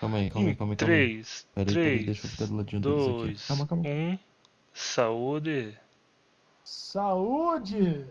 Calma aí, calma aí, calma aí, 3, Pera aí, pera aí, 3, deixa eu ficar do ladinho deles aqui. 2, Calma, calma. 1. Saúde. Saúde!